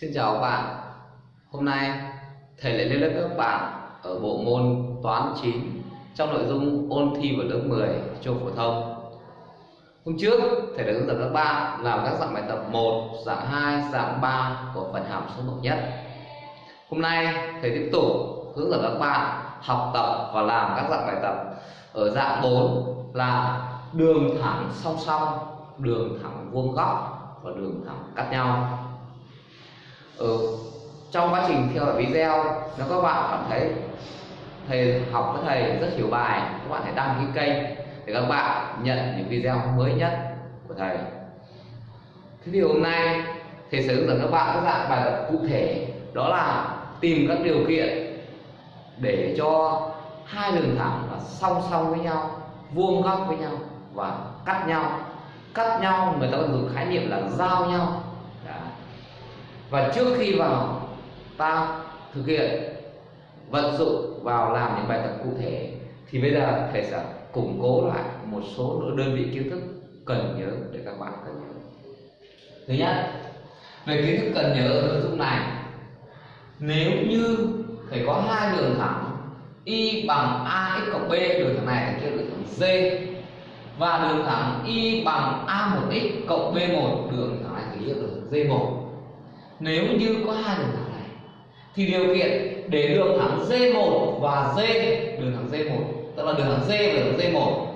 Xin chào các bạn. Hôm nay thầy lại lên lớp các bạn ở bộ môn toán 9 trong nội dung ôn thi vào lớp 10 trung phổ thông. Hôm trước thầy đã hướng dẫn các bạn làm các dạng bài tập 1, dạng 2, dạng 3 của phần hàm số bậc nhất. Hôm nay thầy tiếp tục hướng dẫn các bạn học tập và làm các dạng bài tập ở dạng 4 là đường thẳng song song, đường thẳng vuông góc và đường thẳng cắt nhau ở trong quá trình theo dõi video, nếu các bạn cảm thấy thầy học với thầy rất hiểu bài, các bạn hãy đăng ký kênh để các bạn nhận những video mới nhất của thầy. Thế thì hôm nay, thầy sẽ hướng dẫn các bạn các dạng bài tập cụ thể, đó là tìm các điều kiện để cho hai đường thẳng là song song với nhau, vuông góc với nhau và cắt nhau. Cắt nhau người ta còn dùng khái niệm là giao nhau và trước khi vào, ta thực hiện vận dụng vào làm những bài tập cụ thể, thì bây giờ thầy sẽ củng cố lại một số đơn vị kiến thức cần nhớ để các bạn cần nhớ. Thứ nhất, về kiến thức cần nhớ ở nội dung này. Nếu như thầy có hai đường thẳng, y bằng ax cộng b, đường thẳng này kia đường thẳng d và đường thẳng y bằng a1x cộng b1 đường thẳng này thì hiệu đường thẳng d1 nếu như có hai đường thẳng này thì điều kiện để đường thẳng D1 và D đường thẳng D1 tức là đường thẳng D và đường thẳng D1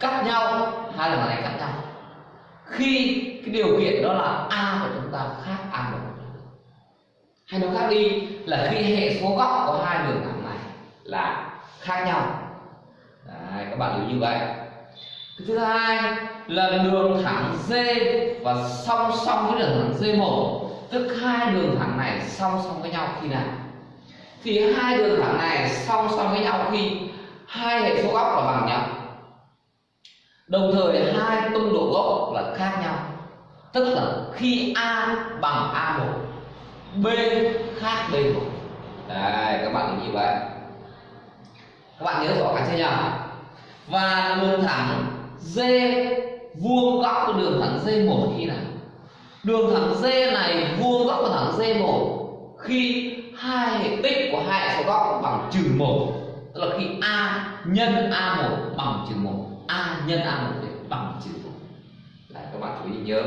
cắt nhau hai đường thẳng này cắt nhau. Khi cái điều kiện đó là A của chúng ta khác A1 hay nói khác đi là khi hệ số góc của hai đường thẳng này là khác nhau. Đấy, các bạn lưu như vậy. Cái thứ hai là đường thẳng D và song song với đường thẳng D1 tức hai đường thẳng này song song với nhau khi nào? Thì hai đường thẳng này song song với nhau khi hai hệ số góc là bằng nhau. Đồng thời hai tung độ gốc là khác nhau. Tức là khi a bằng a 1 b khác b 1 đây, các bạn như vậy. Các bạn nhớ rõ cái chưa nhỉ? Và đường thẳng d vuông góc của đường thẳng d 1 khi nào? Đường thẳng D này vuông góc của thẳng D1 khi hai hệ tích của hai số góc bằng trừ một tức là khi A nhân A1 bằng trừ một A nhân A1 bằng trừ một. Đấy, các bạn chú ý nhớ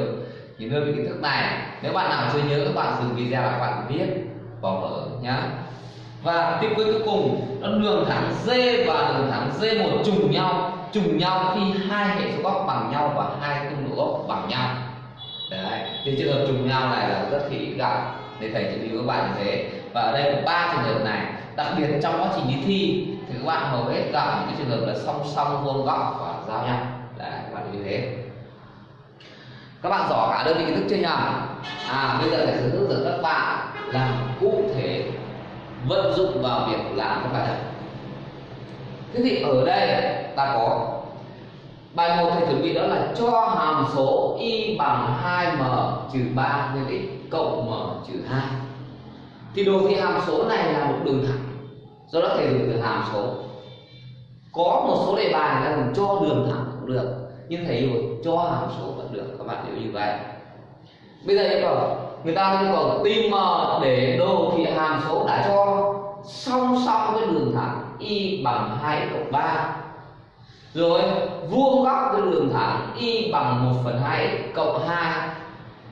những đơn về kiến thức này. Nếu bạn nào chưa nhớ các bạn dừng video lại các bạn viết vào vở nhá. Và tiếp cuối cuối cùng nó đường thẳng D và đường thẳng D1 trùng nhau trùng nhau khi hai hệ số góc bằng nhau và hai tung độ góc bằng nhau đấy, thì trường hợp trùng nhau này là rất khi gặp để thầy chỉ lưu các bạn như thế. Và ở đây có ba trường hợp này. Đặc biệt trong quá trình đi thi, thì các bạn hầu hết gặp những cái trường hợp là song song vuông góc và giao nhau. Đấy, các bạn như thế. Các bạn rõ cả đơn vị kiến thức chưa nhỉ? À bây giờ thầy sẽ hướng dẫn các bạn làm cụ thể vận dụng vào việc làm các bài tập. Thế thì ở đây ta có Bài 1 thầy chuẩn bị đó là cho hàm số y bằng 2m trừ 3 nhân x cộng m trừ 2. Thì đồ thị hàm số này là một đường thẳng. Do đó thầy dùng từ hàm số. Có một số đề bài là dùng cho đường thẳng cũng được, nhưng thầy dùng cho hàm số vẫn được. Các bạn hiểu như vậy. Bây giờ yêu cầu người ta yêu cầu tìm m để đồ thị hàm số đã cho song song với đường thẳng y bằng 2 cộng 3 rồi vuông góc cái đường thẳng y bằng 1 phần 2 x cộng 2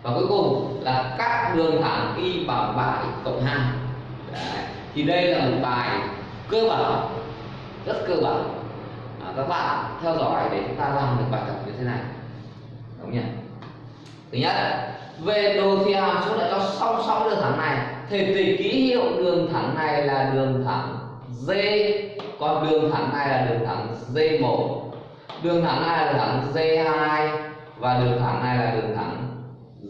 và cuối cùng là cắt đường thẳng y bằng 3 x cộng 2 Đấy. thì đây là một bài cơ bản rất cơ bản. À, các bạn theo dõi để chúng ta làm được bài tập như thế này. Đúng nhỉ? Thứ nhất về đồ thị hàm số lại cho song song đường thẳng này. Thì tùy ký hiệu đường thẳng này là đường thẳng d còn đường thẳng này là đường thẳng D1 đường thẳng này là đường thẳng D2 và đường thẳng này là đường thẳng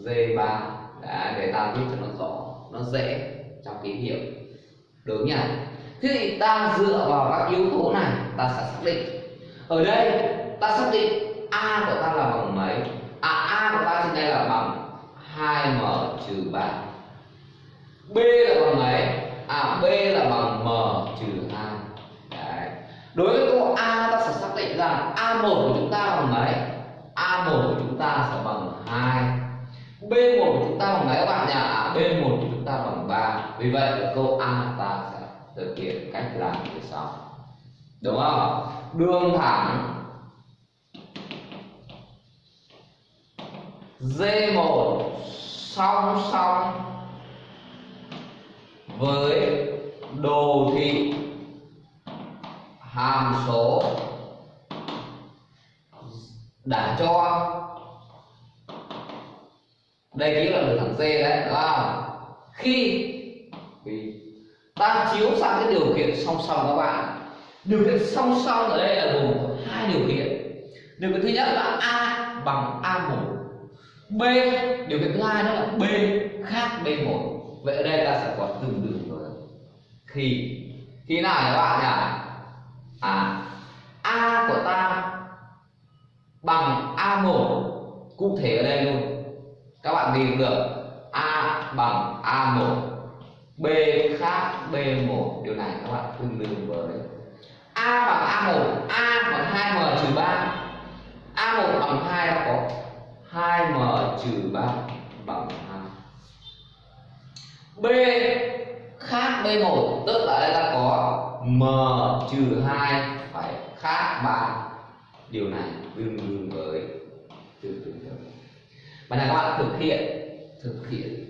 D3 Đấy, để ta biết cho nó rõ nó dễ trong ký hiệu. Đúng nhỉ? Thế thì ta dựa vào các yếu tố này ta sẽ xác định. Ở đây ta xác định a của ta là bằng mấy? À a của ta trên đây là bằng 2m trừ 3 b là bằng mấy? À b là bằng m trừ 2 đối với câu a ta sẽ xác định rằng a1 của chúng ta bằng mấy a1 của chúng ta sẽ bằng 2 B1 của chúng ta bằng mấy các bạn nhỉ? B1 của chúng ta bằng 3. Vì vậy, câu A ta sẽ thực hiện cách làm như sau. Đúng không? Đường thẳng D1 song song với đồ thị hàm số đã cho. Đây chính là đường thẳng C đấy đúng không? Khi ta chiếu sang cái điều kiện song song các bạn. Điều kiện song song ở đây là gồm hai điều kiện điều kiện thứ nhất là a bằng a 1 b điều kiện thứ hai đó là b khác b 1 vậy ở đây ta sẽ có tương đương với khi. Khi nào các bạn nhỉ à a của ta bằng a 1 cụ thể ở đây luôn. Các bạn tìm được a bằng a 1 b khác b 1 điều này các bạn tương đương với a bằng a 1 a bằng 2 m trừ 3 a 1 bằng 2 đã có 2 m trừ 3 bằng 2 b khác b 1 tức là đây ta có m trừ hai phải khác 3 điều này tương đương với tương đương với và là các bạn thực hiện thực hiện.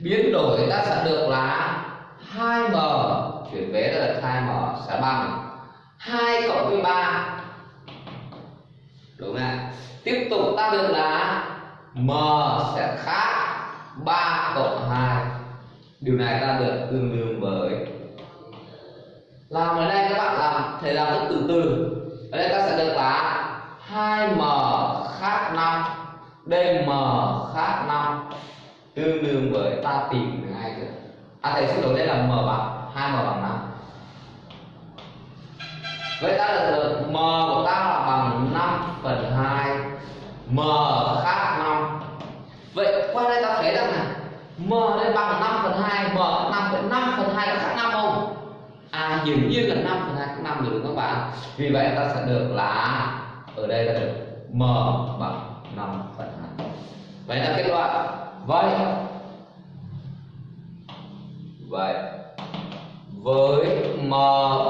Biến đổi ta sẽ được là 2m chuyển vế là 2m sẽ bằng 2 cộng với 3 đúng không ạ? Tiếp tục ta được là m sẽ khác 3 cộng 2 điều này ta được tương đương với làm ở đây các bạn làm thể làm rất từ từ. Ở đây ta sẽ được là 2m khác 5 dm khác 5 tương đương với, ta tìm được. Hai chưa à thầy xin lỗi, đây là m bằng 2m bằng 5 vậy ta được được m của ta là bằng 5 phần 2 m khác 5 vậy qua đây ta thấy rằng là m đây bằng 5 m năm 5 vậy 5 phần hai có khác năm không? À hiển nhiên là năm phần hai khác năm rồi đúng không các bạn? Vì vậy ta sẽ được là, ở đây là được m bằng năm phần hai. vậy là kết luận. Vậy vậy, với m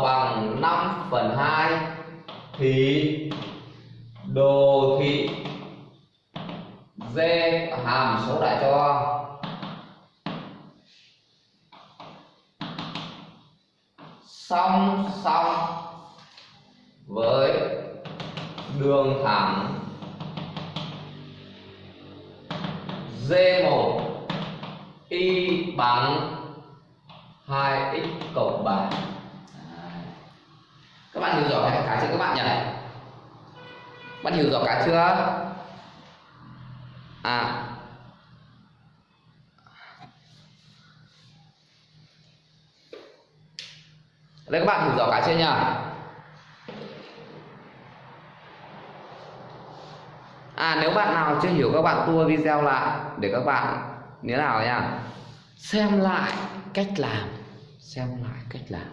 bằng 5 phần 2 thì đồ thị d hàm số đại cho song song. Với đường thẳng. D1 y bằng 2x cộng 3 các bạn hiểu rõ cái cái chưa các bạn nhỉ? Bạn hiểu rõ cái chưa? À đây các bạn hiểu rõ cái chưa nha. À nếu bạn nào chưa hiểu các bạn tua video lại để các bạn như nào nha. Xem lại cách làm, xem lại cách làm.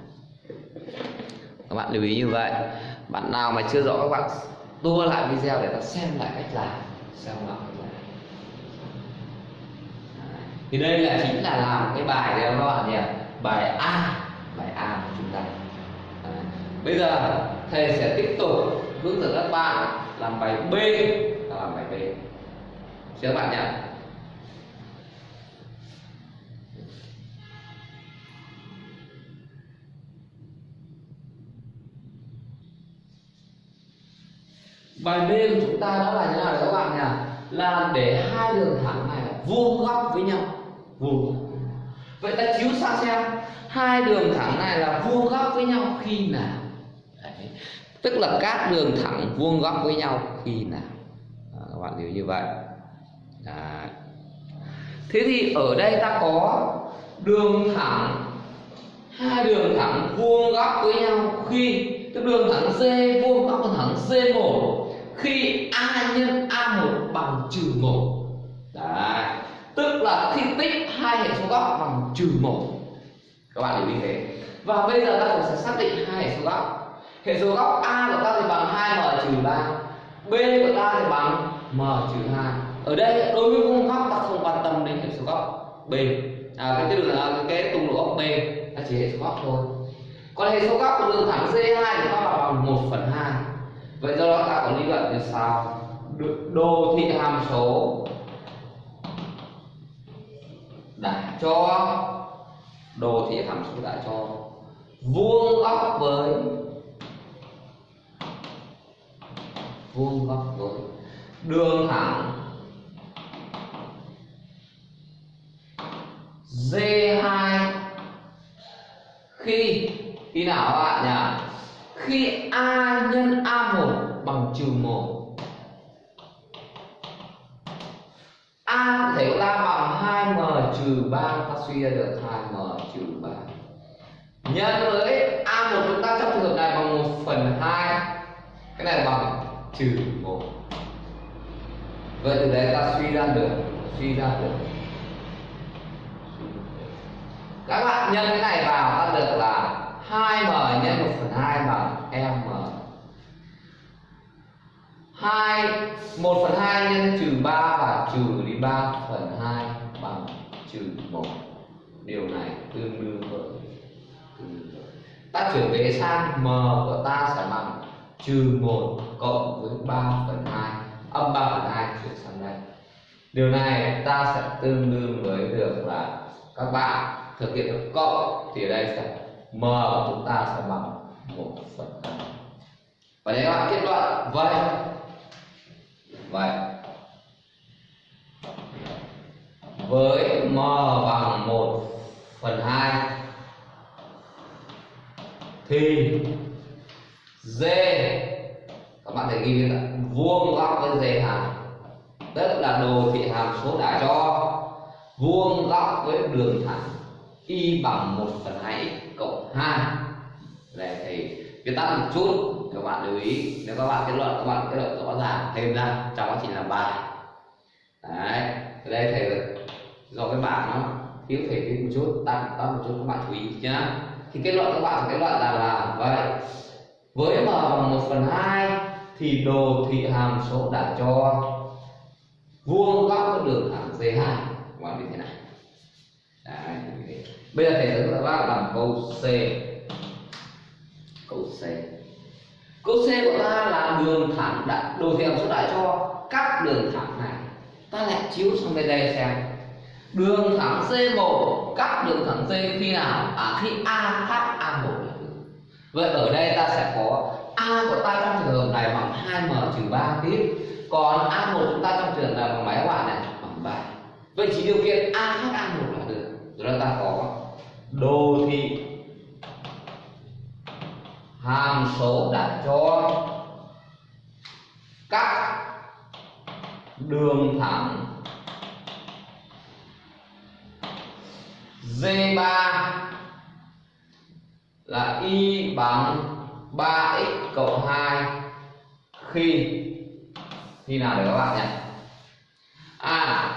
Các bạn lưu ý như vậy. Bạn nào mà chưa rõ các bạn tua lại video để ta xem lại cách làm, xem lại cách làm. Thì đây là chính là làm cái bài đấy các bạn nhỉ? Bài A bài A của chúng ta Đấy bây giờ thầy sẽ tiếp tục hướng dẫn các bạn làm bài B và làm bài B. Xin các bạn nhé. Bài B của chúng ta đó là như nào đấy các bạn nhỉ? Là để hai đường thẳng này vuông góc với nhau. Vuông vậy ta chiếu sang xem. Hai đường thẳng này là vuông góc với nhau khi nào? Đấy. tức là các đường thẳng vuông góc với nhau khi nào à, các bạn hiểu như vậy đấy. thế thì ở đây ta có đường thẳng hai đường thẳng vuông góc với nhau khi tức đường thẳng c vuông góc với thẳng C1 khi a nhân a1 bằng trừ 1 Đấy. tức là khi tích hai hệ số góc bằng trừ 1 các bạn hiểu như thế và bây giờ ta cũng sẽ xác định hai hệ số góc hệ số góc a của ta thì bằng 2m trừ 3 b của ta thì bằng m trừ hai. Ở đây đối với vuông góc ta không quan tâm đến hệ số góc b. À cái đường là cái, cái tung độ góc b ta chỉ hệ số góc thôi. Còn hệ số góc của đường thẳng c2 thì nó là bằng 1 phần 2 vậy do đó ta có lý luận như sau đồ thị hàm số đã cho đồ thị hàm số đã cho vuông góc với vuông góc với đường thẳng. D2 khi khi nào các bạn nhỉ? Khi A nhân A1 bằng trừ 1 A thể là bằng 2m trừ 3 ta suy ra được 2m trừ 3 nhân với A1 chúng ta trong trường hợp này bằng 1 phần 2 cái này bằng trừ 1 vậy từ đấy ta suy ra được, suy ra được. Các bạn nhân cái này vào, ta được là 2m nhân 1 phần 2 bằng m. 2 1 phần 2 nhân trừ 3 và trừ đi 3 phần 2 bằng trừ 1 điều này tương đương với. Ta chuyển về sang m của ta sẽ bằng trừ 1 cộng với 3 phần 2 âm 3 phần 2 chuyển sang đây. Điều này ta sẽ tương đương với được là các bạn thực hiện được cộng thì ở đây sẽ m, chúng ta sẽ bằng 1 phần 2 và đây các bạn kết luận, vậy vậy, với m bằng 1 phần 2 thì d các bạn thể ghi là vuông góc với d hàm. Tức là đồ thị hàm số đã cho. Vuông góc với đường thẳng. Y bằng 1 phần 2 x cộng 2 đây thì viết tắt một chút. Các bạn lưu ý. Nếu các bạn kết luận, các bạn kết luận rõ ràng thêm ra. Trong quá trình làm bài. Đấy. Ở đây thầy do cái bảng nó thiếu thể viết một chút. Tăng tăng một chút, các bạn chú ý nhá. Thì kết luận, các bạn kết luận là là vậy với m bằng 1 phần 2 thì đồ thị hàm số đã cho vuông góc với đường thẳng D2 các bạn như thế này. Đấy, bây giờ thầy sẽ các bác làm câu C. Câu C. Câu C của ta là đường thẳng đã đồ thị hàm số đã cho các đường thẳng này. Ta lại chiếu sang bên đây xem. Đường thẳng C1 các đường thẳng C khi nào? À khi A khác A1 vậy ở đây ta sẽ có A của ta trong trường hợp này bằng 2m trừ 3 tiếp. Còn A1 chúng ta trong trường hợp này bằng mấy các này, bằng 3 vậy chỉ điều kiện A khác A1 là được. Rồi ta có đồ thị. Hàm số đã cho các đường thẳng D3 là y bằng 3x cộng 2 khi khi nào để các bạn nhỉ? À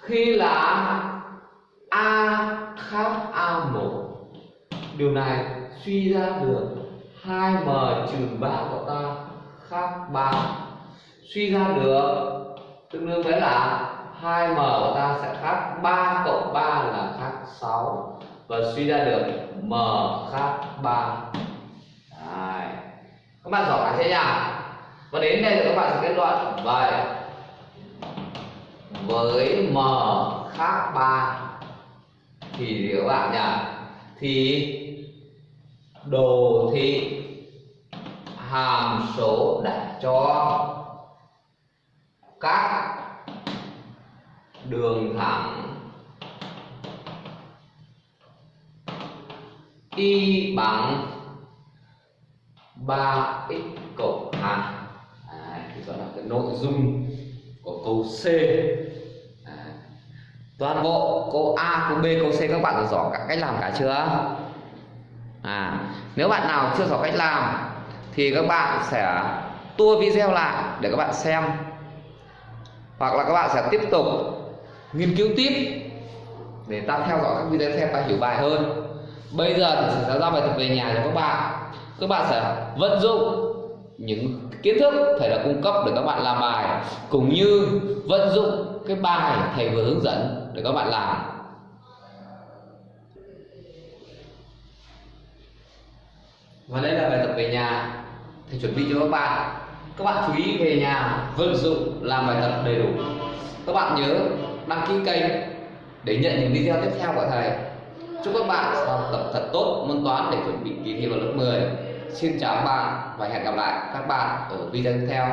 khi là A khác A1 điều này suy ra được 2m trừ 3 của ta khác 3 suy ra được tương đương với là 2m của ta sẽ khác 3 cộng 3 là khác 6 và suy ra được m khác 3 Đấy. các bạn giỏi thế nhỉ? Và đến đây thì các bạn sẽ kết luận vậy. Với m khác 3 thì gì các bạn nhỉ? Thì đồ thị hàm số đã cho các đường thẳng y bằng 3x cộng 2 à, thì đó là cái nội dung của câu C. À, toàn bộ câu A, câu B, câu C các bạn đã rõ cả cách làm cả chưa? À nếu bạn nào chưa rõ cách làm thì các bạn sẽ tua video lại để các bạn xem. Hoặc là các bạn sẽ tiếp tục nghiên cứu tiếp để ta theo dõi các video xem ta hiểu bài hơn bây giờ thì sẽ giao bài tập về nhà cho các bạn. Các bạn sẽ vận dụng những kiến thức thầy đã cung cấp để các bạn làm bài, cũng như vận dụng cái bài thầy vừa hướng dẫn để các bạn làm. Và đây là bài tập về nhà. Thầy chuẩn bị cho các bạn. Các bạn chú ý về nhà, vận dụng, làm bài tập đầy đủ. Các bạn nhớ đăng ký kênh để nhận những video tiếp theo của thầy chúc các bạn học tập thật tốt, môn toán để chuẩn bị kỳ thi vào lớp 10 xin chào các bạn và hẹn gặp lại các bạn ở video tiếp theo.